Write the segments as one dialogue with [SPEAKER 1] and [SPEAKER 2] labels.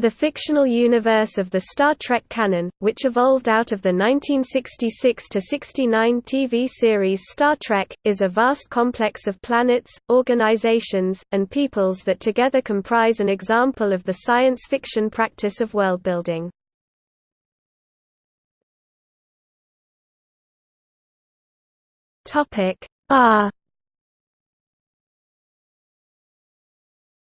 [SPEAKER 1] The fictional universe of the Star Trek canon, which evolved out of the 1966–69 TV series Star Trek, is a vast complex of planets, organizations, and peoples that together comprise an example of the science fiction practice of worldbuilding. R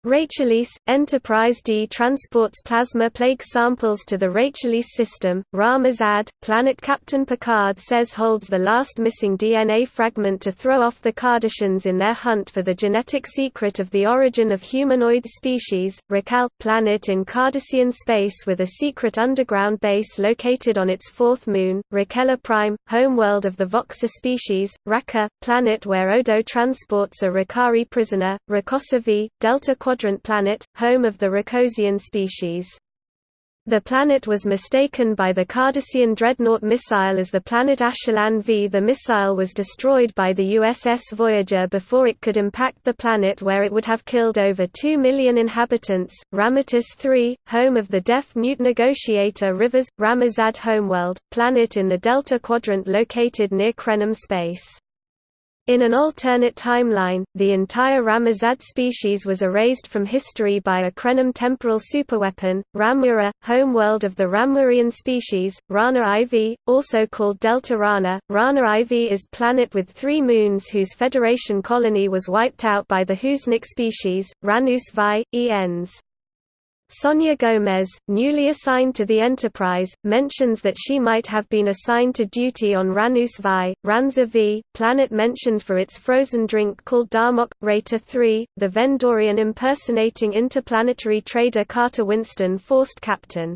[SPEAKER 1] Rachel-Ise, Enterprise D transports plasma plague samples to the Rachel-Ise system. Ra-Mazad, planet Captain Picard says holds the last missing DNA fragment to throw off the Cardassians in their hunt for the genetic secret of the origin of humanoid species. Raquel, planet in Cardassian space with a secret underground base located on its fourth moon. Rakela Prime, homeworld of the Voxa species. Raka, planet where Odo transports a Rakari prisoner. Rakosa V, Delta Quadrant planet, home of the Racosian species. The planet was mistaken by the Cardassian Dreadnought missile as the planet Ashilan V. The missile was destroyed by the USS Voyager before it could impact the planet where it would have killed over 2 million inhabitants. Ramatis III, home of the deaf-mute negotiator Riva, Ramazad homeworld, planet in the Delta Quadrant located near Krenim space. In an alternate timeline, the entire Ramazad species was erased from history by a Krenim temporal superweapon, Ramura, homeworld of the Ramurian species, Rana IV, also called Delta Rana. Rana IV is planet with three moons whose Federation colony was wiped out by the Husnock species, Ranus Vi, ENs. Sonia Gomez, newly assigned to the Enterprise, mentions that she might have been assigned to duty on Ranus Vi, Ranza V, planet mentioned for its frozen drink called Darmok. Rata 3, the Vendorian impersonating interplanetary trader Carter Winston forced captain.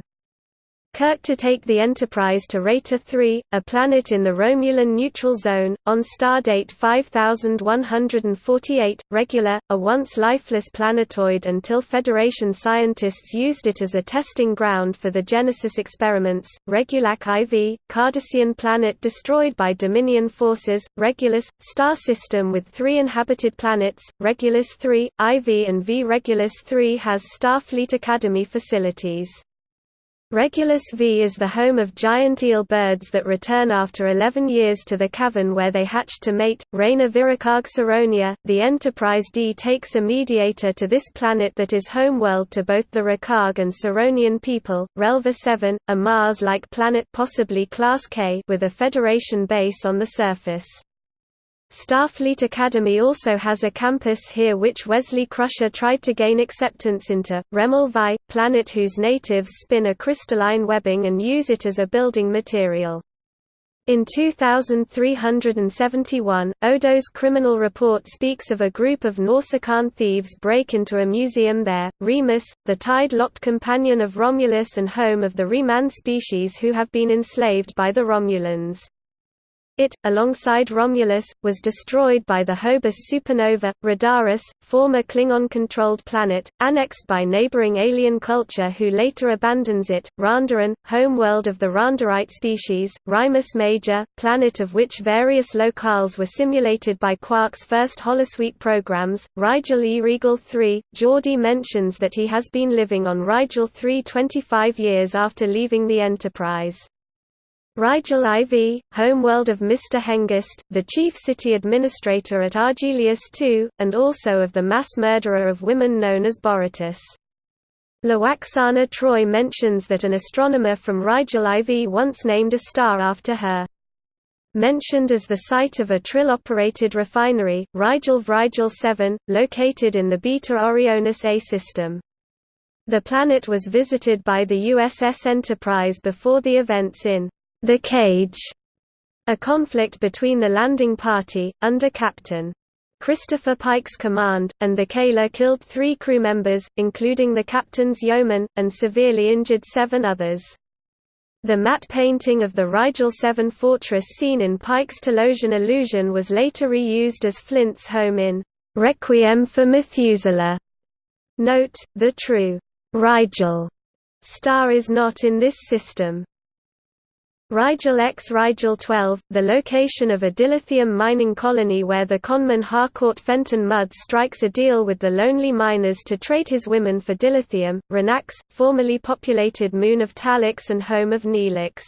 [SPEAKER 1] Kirk to take the Enterprise to Rata 3, a planet in the Romulan neutral zone, on stardate 5148, Regula, a once lifeless planetoid until Federation scientists used it as a testing ground for the Genesis experiments. Regulac IV, Cardassian planet destroyed by Dominion forces, Regulus, star system with three inhabited planets, Regulus 3, IV and V. Regulus 3 has Starfleet Academy facilities. Regulus V is the home of giant eel birds that return after 11 years to the cavern where they hatched to mate. Reina Viracag Saronia, the Enterprise D takes a mediator to this planet that is homeworld to both the Racag and Saronian people. Relva 7, a Mars-like planet possibly Class K with a Federation base on the surface. Starfleet Academy also has a campus here which Wesley Crusher tried to gain acceptance into. Remel Vi, planet whose natives spin a crystalline webbing and use it as a building material. In 2371, Odo's criminal report speaks of a group of Nausicaan thieves break into a museum there. Remus, the tide-locked companion of Romulus and home of the Reman species who have been enslaved by the Romulans. It, alongside Romulus, was destroyed by the Hobus supernova. Radaris, former Klingon-controlled planet, annexed by neighboring alien culture who later abandons it. Randaran, homeworld of the Randarite species. Rimus Major, planet of which various locales were simulated by Quark's first holosuite programs. Rigel E. Regal 3, Geordi mentions that he has been living on Rigel 3 25 years after leaving the Enterprise. Rigel IV, homeworld of Mr. Hengist, the chief city administrator at Argelius II, and also of the mass murderer of women known as Beratis. Lwaxana Troi mentions that an astronomer from Rigel IV once named a star after her. Mentioned as the site of a Trill-operated refinery, Rigel Vrigel 7, located in the Beta Orionis A system. The planet was visited by the USS Enterprise before the events in the Cage, a conflict between the landing party, under Captain Christopher Pike's command, and the Kayla killed three crew members, including the captain's yeoman, and severely injured seven others. The matte painting of the Rigel 7 fortress seen in Pike's Talosian illusion was later reused as Flint's home in Requiem for Methuselah. Note, the true Rigel star is not in this system. Rigel X Rigel 12, the location of a dilithium mining colony where the conman Harcourt Fenton Mudd strikes a deal with the lonely miners to trade his women for dilithium, Renax, formerly populated moon of Talax and home of Neelix.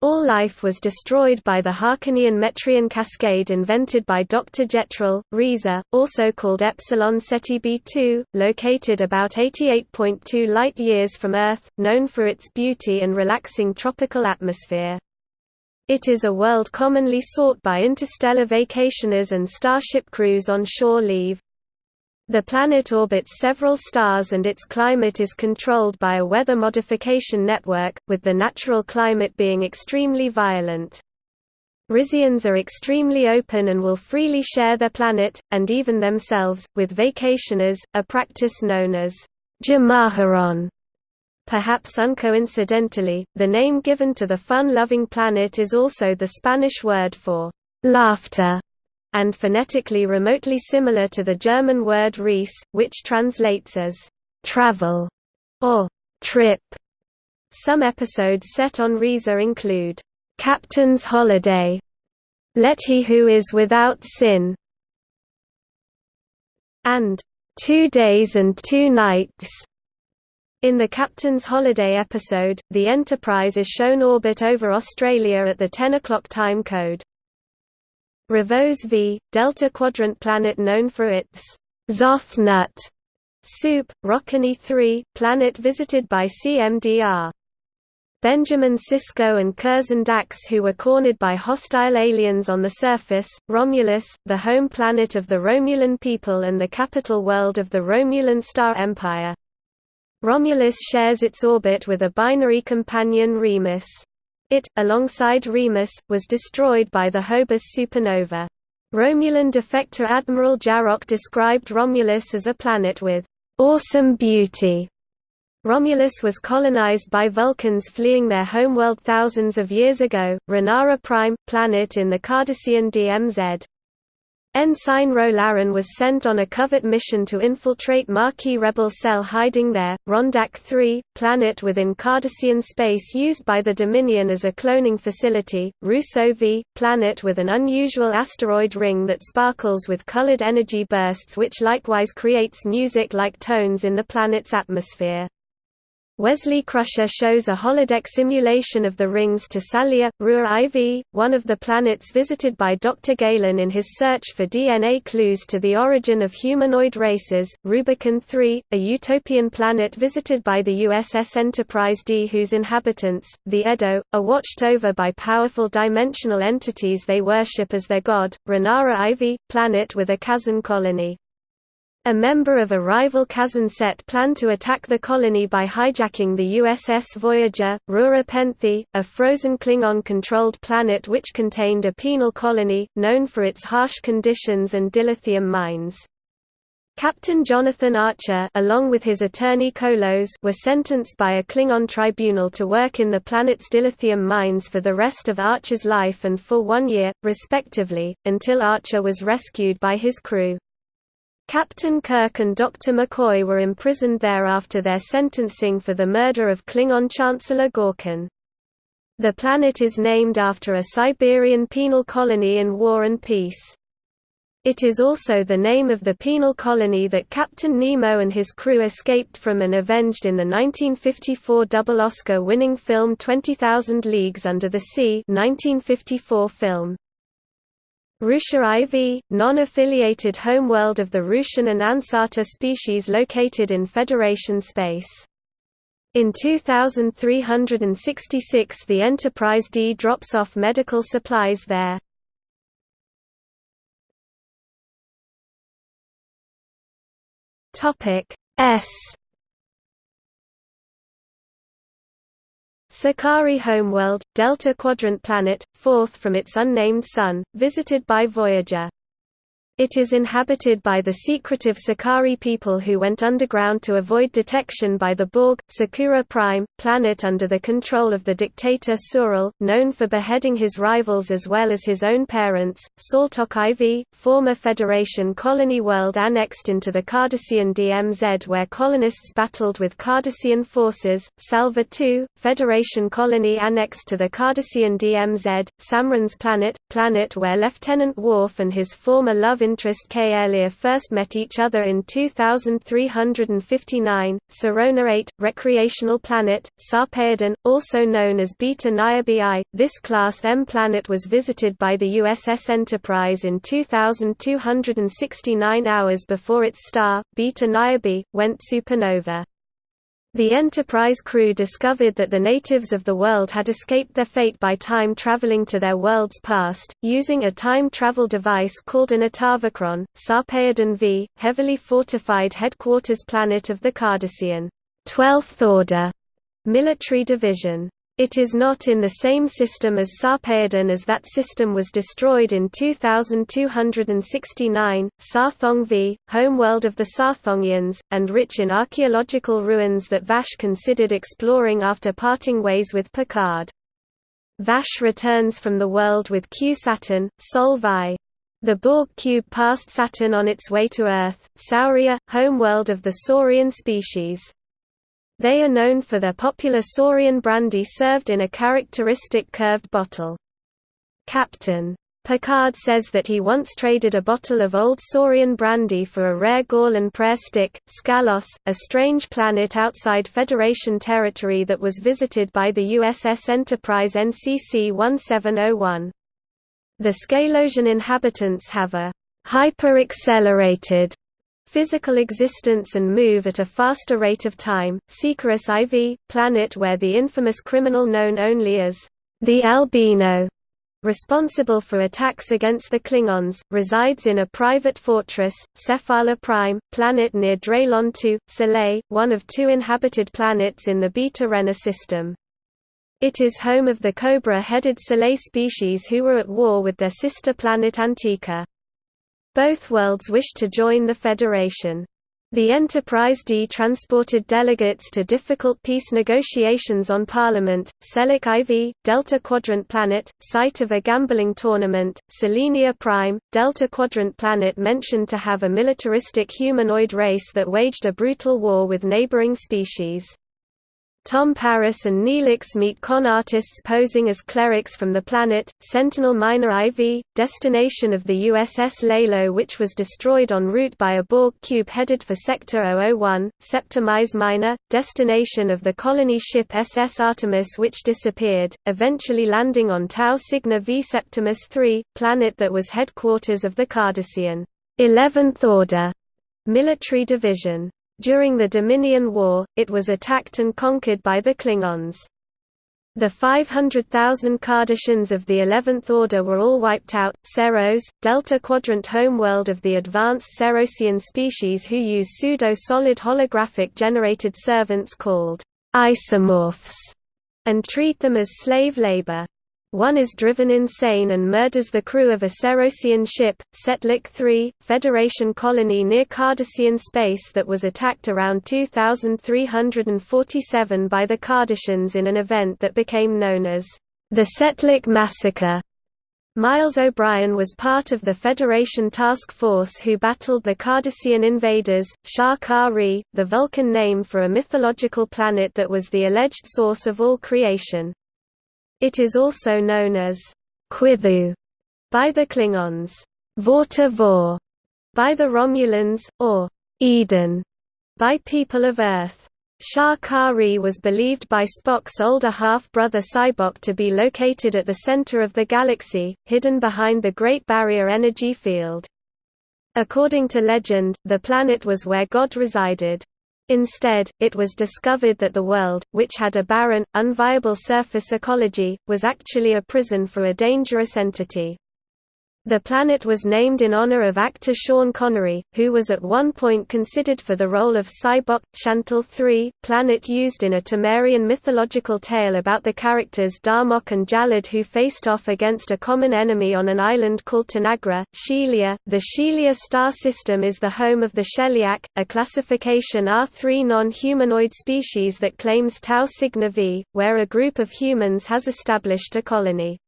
[SPEAKER 1] All life was destroyed by the Haakonian Metreon cascade invented by Dr. Jetrel, Risa, also called Epsilon Ceti b2, located about 88.2 light-years from Earth, known for its beauty and relaxing tropical atmosphere. It is a world commonly sought by interstellar vacationers and starship crews on shore leave. The planet orbits several stars and its climate is controlled by a weather modification network, with the natural climate being extremely violent. Risians are extremely open and will freely share their planet, and even themselves, with vacationers, a practice known as Jamaharon. Perhaps uncoincidentally, the name given to the fun-loving planet is also the Spanish word for laughter and phonetically remotely similar to the German word Reise, which translates as travel or trip. Some episodes set on Risa include Captain's Holiday, Let He Who Is Without Sin, and Two Days and Two Nights. In the Captain's Holiday episode, the Enterprise is shown orbit over Australia at the 10 o'clock time code. Revose V, Delta Quadrant planet known for its Zoth nut soup, Rocconi 3, planet visited by CMDR. Benjamin Sisko and Curzon Dax who were cornered by hostile aliens on the surface, Romulus, the home planet of the Romulan people and the capital world of the Romulan Star Empire. Romulus shares its orbit with a binary companion Remus. It, alongside Remus, was destroyed by the Hobus supernova. Romulan defector Admiral Jarok described Romulus as a planet with awesome beauty. Romulus was colonized by Vulcans fleeing their homeworld thousands of years ago, Renara Prime, planet in the Cardassian DMZ. Ensign Ro Laren was sent on a covert mission to infiltrate Maquis rebel cell hiding there, Rondak 3, planet within Cardassian space used by the Dominion as a cloning facility, Rousseau V, planet with an unusual asteroid ring that sparkles with colored energy bursts which likewise creates music-like tones in the planet's atmosphere. Wesley Crusher shows a holodeck simulation of the rings to Salia, Ruhr IV, one of the planets visited by Dr. Galen in his search for DNA clues to the origin of humanoid races, Rubicon 3, a utopian planet visited by the USS Enterprise D whose inhabitants, the Edo, are watched over by powerful dimensional entities they worship as their god, Renara IV, planet with a Kazon colony. A member of a rival Kazon set planned to attack the colony by hijacking the USS Voyager, Rura Penthe, a frozen Klingon-controlled planet which contained a penal colony, known for its harsh conditions and dilithium mines. Captain Jonathan Archer along with his attorney Kolos were sentenced by a Klingon tribunal to work in the planet's dilithium mines for the rest of Archer's life and for one year, respectively, until Archer was rescued by his crew. Captain Kirk and Dr. McCoy were imprisoned there after their sentencing for the murder of Klingon Chancellor Gorkon. The planet is named after a Siberian penal colony in War and Peace. It is also the name of the penal colony that Captain Nemo and his crew escaped from and avenged in the 1954 double Oscar-winning film 20,000 Leagues Under the Sea 1954 film. Rusha IV, non-affiliated homeworld of the Russian and Ansata species located in Federation space. In 2366 the Enterprise D drops off medical supplies there. S Sakari homeworld, Delta Quadrant planet, fourth from its unnamed sun, visited by Voyager. It is inhabited by the secretive Sakari people who went underground to avoid detection by the Borg, Sakura Prime, planet under the control of the dictator Sural, known for beheading his rivals as well as his own parents, Saltok IV, former Federation colony world annexed into the Cardassian DMZ where colonists battled with Cardassian forces, Salva II, Federation colony annexed to the Cardassian DMZ, Samran's planet, planet where Lieutenant Worf and his former love interest K. First met each other in 2359, Sirona 8, recreational planet, Sarpedon, also known as Beta Niobe. This Class M planet was visited by the USS Enterprise in 2269 hours before its star, Beta Niobe, went supernova. The Enterprise crew discovered that the natives of the world had escaped their fate by time traveling to their world's past, using a time travel device called an Atavachron, Sarpedon V, heavily fortified headquarters planet of the Cardassian 12th Order military division. It is not in the same system as Sarpedon as that system was destroyed in 2269, Sarthong V, homeworld of the Sarthongians, and rich in archaeological ruins that Vash considered exploring after parting ways with Picard. Vash returns from the world with Q Saturn, Sol Vi. The Borg cube passed Saturn on its way to Earth, Sauria, homeworld of the Saurian species. They are known for their popular Saurian brandy served in a characteristic curved bottle. Captain Picard says that he once traded a bottle of old Saurian brandy for a rare gall and prayer stick, Scalos, a strange planet outside Federation territory that was visited by the USS Enterprise NCC 1701. The Scalosian inhabitants have a hyper-accelerated physical existence and move at a faster rate of time. Sikaris IV, planet where the infamous criminal known only as the Albino, responsible for attacks against the Klingons, resides in a private fortress, Cephala Prime, planet near Draylon II, Soleil, one of two inhabited planets in the Beta Renner system. It is home of the Cobra-headed Soleil species who were at war with their sister planet Antica. Both worlds wished to join the Federation. The Enterprise D transported delegates to difficult peace negotiations on Parliament, Selic IV, Delta Quadrant planet, site of a gambling tournament, Selenia Prime, Delta Quadrant planet mentioned to have a militaristic humanoid race that waged a brutal war with neighboring species. Tom Paris and Neelix meet con artists posing as clerics from the planet, Sentinel Minor IV, destination of the USS Lalo which was destroyed en route by a Borg cube headed for Sector 001, Septimus Minor, destination of the colony ship SS Artemis which disappeared, eventually landing on Tau Cygni V Septimus III, planet that was headquarters of the Cardassian 11th Order military division. During the Dominion War, it was attacked and conquered by the Klingons. The 500,000 Cardassians of the Eleventh Order were all wiped out. Ceros, Delta Quadrant homeworld of the advanced Cerosian species who use pseudo-solid holographic generated servants called isomorphs, and treat them as slave labor. One is driven insane and murders the crew of a Cerosian ship, Setlik III, Federation colony near Cardassian space that was attacked around 2347 by the Cardassians in an event that became known as the Setlik Massacre. Miles O'Brien was part of the Federation task force who battled the Cardassian invaders, Sha Ka-Ree, the Vulcan name for a mythological planet that was the alleged source of all creation. It is also known as Quithu by the Klingons, Vorta Vor by the Romulans, or Eden by people of Earth. Sha Ka-Ree was believed by Spock's older half-brother Sybok to be located at the center of the galaxy, hidden behind the Great Barrier Energy Field. According to legend, the planet was where God resided. Instead, it was discovered that the world, which had a barren, unviable surface ecology, was actually a prison for a dangerous entity. The planet was named in honor of actor Sean Connery, who was at one point considered for the role of Sybok, Chantal 3, planet used in a Tamarian mythological tale about the characters Darmok and Jalad who faced off against a common enemy on an island called Tanagra, Shelia. The Shelia star system is the home of the Sheliak, a classification R3 non-humanoid species that claims Tau Cygni V, where a group of humans has established a colony.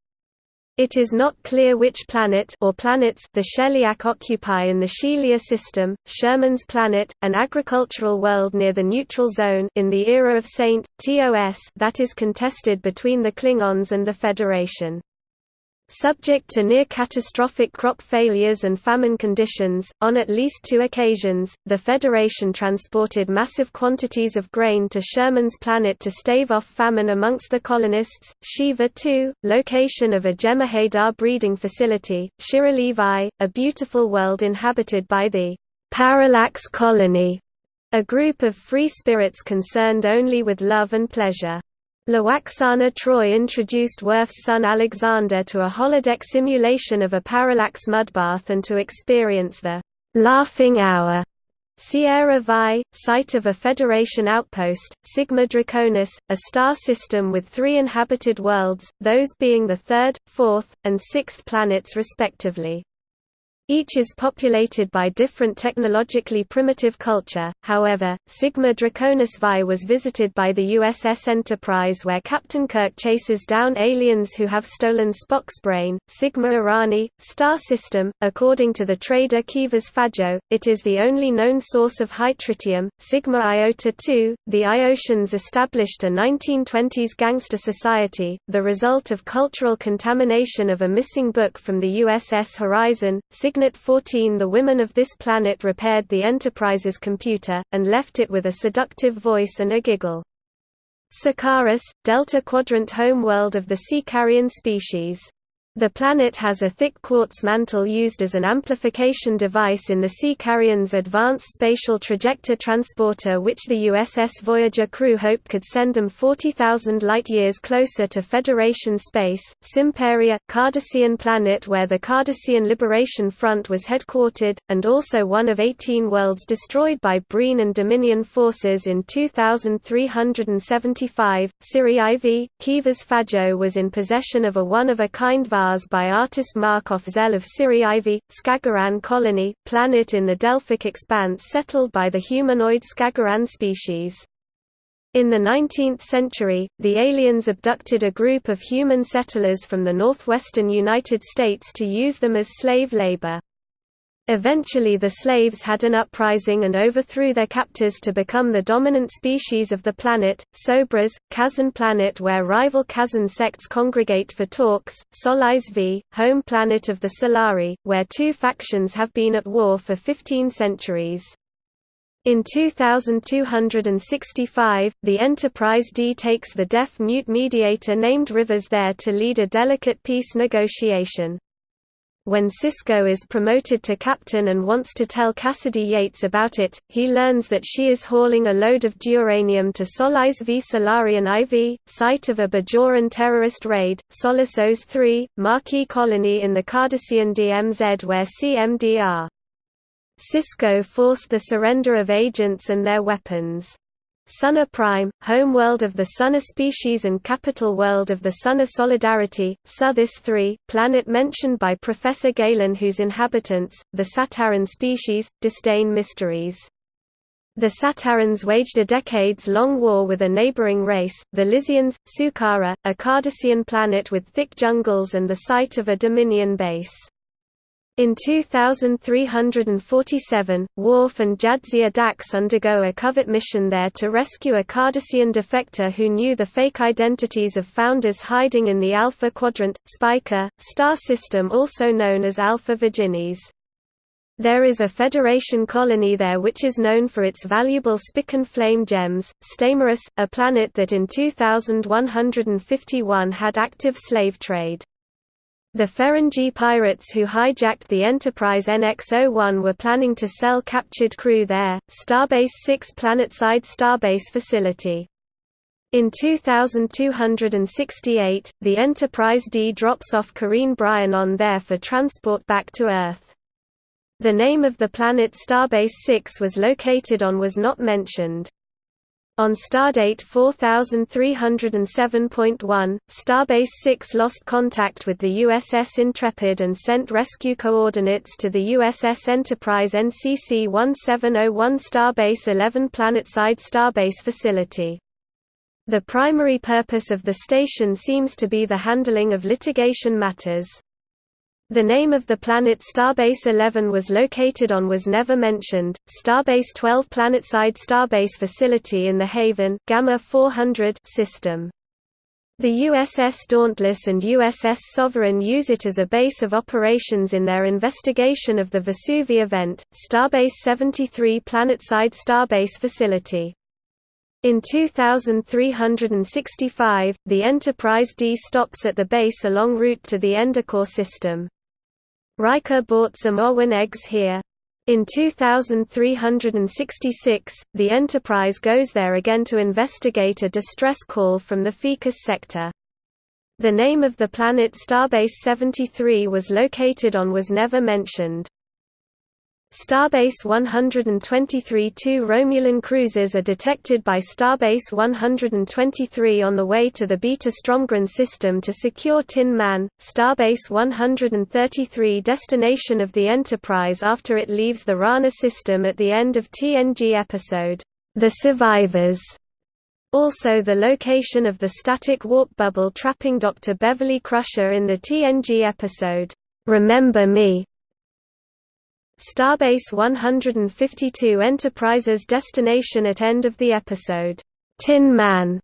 [SPEAKER 1] It is not clear which planet or planets the Sheliak occupy in the Shelia system. Sherman's planet, an agricultural world near the neutral zone in the era of Saint TOS that is contested between the Klingons and the Federation. Subject to near-catastrophic crop failures and famine conditions, on at least two occasions, the Federation transported massive quantities of grain to Sherman's planet to stave off famine amongst the colonists. Shiva 2, location of a Jem'Hadar breeding facility, Shira a beautiful world inhabited by the Parallax Colony, a group of free spirits concerned only with love and pleasure. Lwaxana Troi introduced Worf's son Alexander to a holodeck simulation of a parallax mudbath and to experience the «laughing hour» Sierra Vi, site of a Federation outpost, Sigma Draconis, a star system with three inhabited worlds, those being the third, fourth, and sixth planets respectively. Each is populated by different technologically primitive culture, however, Sigma Draconis Vi was visited by the USS Enterprise where Captain Kirk chases down aliens who have stolen Spock's brain. Sigma Irani, star system, according to the trader Kivas Fajo, it is the only known source of hytritium. Sigma Iota II, the Iotians established a 1920s gangster society, the result of cultural contamination of a missing book from the USS Horizon. Sigma Cygnet 14 The women of this planet repaired the Enterprise's computer, and left it with a seductive voice and a giggle. Sakaris, Delta Quadrant homeworld of the Sikarian species the planet has a thick quartz mantle used as an amplification device in the Sikarian's Advanced Spatial Trajector Transporter which the USS Voyager crew hoped could send them 40,000 light-years closer to Federation space. Simperia, Cardassian planet where the Cardassian Liberation Front was headquartered, and also one of 18 worlds destroyed by Breen and Dominion forces in 2375. Siri IV, Kivas Fajo was in possession of a one-of-a-kind vase by artist Markov Zell of Siri IV, Skagaran colony, planet in the Delphic expanse settled by the humanoid Skagaran species. In the 19th century, the aliens abducted a group of human settlers from the northwestern United States to use them as slave labor. Eventually the slaves had an uprising and overthrew their captors to become the dominant species of the planet, Sobras, Kazon planet where rival Kazon sects congregate for talks, Solis V, home planet of the Solari, where two factions have been at war for 15 centuries. In 2265, the Enterprise D takes the deaf-mute mediator named Riva there to lead a delicate peace negotiation. When Sisko is promoted to captain and wants to tell Cassidy Yates about it, he learns that she is hauling a load of duranium to Solis v Solarian IV, site of a Bajoran terrorist raid, Solisos 3, Maquis colony in the Cardassian DMZ where CMDR. Sisko forced the surrender of agents and their weapons. Sunna Prime, homeworld of the Sunna species and capital world of the Sunna Solidarity, Suthis 3, planet mentioned by Professor Galen whose inhabitants, the Sataran species, disdain mysteries. The Satarans waged a decades-long war with a neighboring race, the Lysians, Sukara, a Cardassian planet with thick jungles and the site of a Dominion base. In 2347, Worf and Jadzia Dax undergo a covert mission there to rescue a Cardassian defector who knew the fake identities of founders hiding in the Alpha Quadrant, Spica, star system also known as Alpha Virginis. There is a Federation colony there which is known for its valuable Spican flame gems, Stamaris, a planet that in 2151 had active slave trade. The Ferengi pirates who hijacked the Enterprise NX-01 were planning to sell captured crew there. Starbase 6 planetside starbase facility. In 2268, the Enterprise D drops off Carine Bryan on there for transport back to Earth. The name of the planet Starbase 6 was located on was not mentioned. On stardate 4307.1, Starbase 6 lost contact with the USS Intrepid and sent rescue coordinates to the USS Enterprise NCC 1701 Starbase 11 planetside Starbase facility. The primary purpose of the station seems to be the handling of litigation matters. The name of the planet Starbase 11 was located on was never mentioned. Starbase 12 planetside starbase facility in the Haven Gamma 400 system. The USS Dauntless and USS Sovereign use it as a base of operations in their investigation of the Vesuvi event. Starbase 73 planetside starbase facility. In 2365, the Enterprise D stops at the base along route to the Endicott system. Riker bought some Owen eggs here. In 2366, the Enterprise goes there again to investigate a distress call from the Ficus sector. The name of the planet Starbase 73 was located on was never mentioned. Starbase 123 Two Romulan cruisers are detected by Starbase 123 on the way to the Beta Stromgren system to secure Tin Man, Starbase 133 destination of the Enterprise after it leaves the Rana system at the end of TNG episode, The Survivors. Also the location of the static warp bubble trapping Dr. Beverly Crusher in the TNG episode, Remember Me, Starbase 152 Enterprise's destination at end of the episode, Tin Man.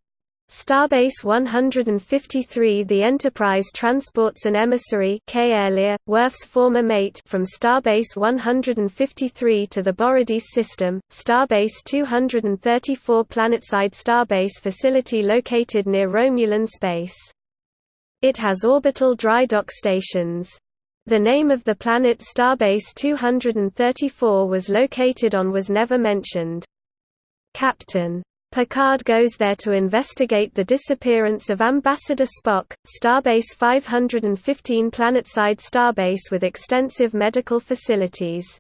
[SPEAKER 1] Starbase 153 The Enterprise transports an emissary K Worf's former mate from Starbase 153 to the Borodis system, Starbase 234 planetside starbase facility located near Romulan space. It has orbital dry dock stations. The name of the planet Starbase 234 was located on was never mentioned. Captain. Picard goes there to investigate the disappearance of Ambassador Spock, Starbase 515 planetside starbase with extensive medical facilities.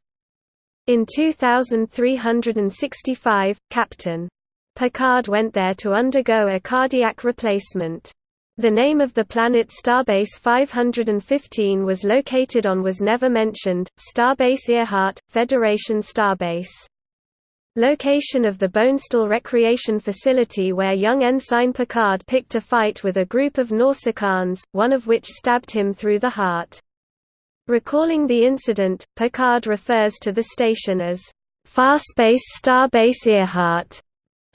[SPEAKER 1] In 2365, Captain. Picard went there to undergo a cardiac replacement. The name of the planet Starbase 515 was located on was never mentioned, Starbase Earhart, Federation Starbase. Location of the Bonestell Recreation Facility where young Ensign Picard picked a fight with a group of Nausicaans, one of which stabbed him through the heart. Recalling the incident, Picard refers to the station as Farspace Starbase Earhart.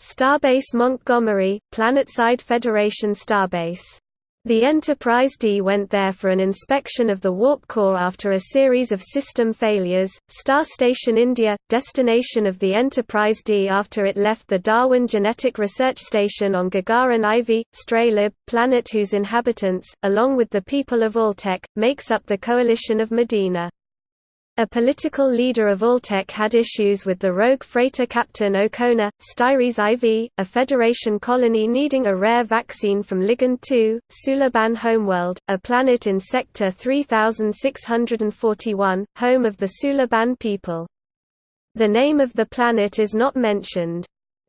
[SPEAKER 1] Starbase Montgomery, Planetside Federation Starbase. The Enterprise D went there for an inspection of the warp core after a series of system failures. Star Station India, destination of the Enterprise D after it left the Darwin Genetic Research Station on Gagarin IV, Straleb, planet whose inhabitants, along with the people of Altek, makes up the coalition of Medina. A political leader of Altek had issues with the rogue freighter captain O'Connor, Styres IV, a Federation colony needing a rare vaccine from Ligand II, Sulaban Homeworld, a planet in Sector 3641, home of the Sulaban people. The name of the planet is not mentioned.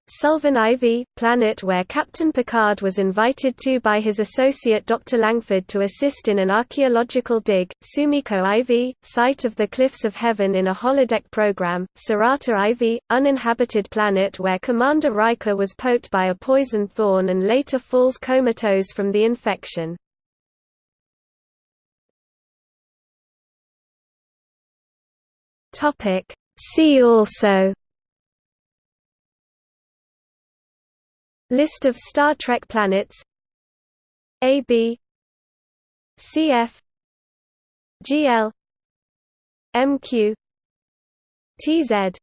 [SPEAKER 1] Sullivan Ivy, planet where Captain Picard was invited to by his associate Dr. Langford to assist in an archaeological dig, Sumiko Ivy, site of the Cliffs of Heaven in a holodeck program, Sarata Ivy, uninhabited planet where Commander Riker was poked by a poison thorn and later falls comatose from the infection. See also List of Star Trek planets AB CF GL MQ TZ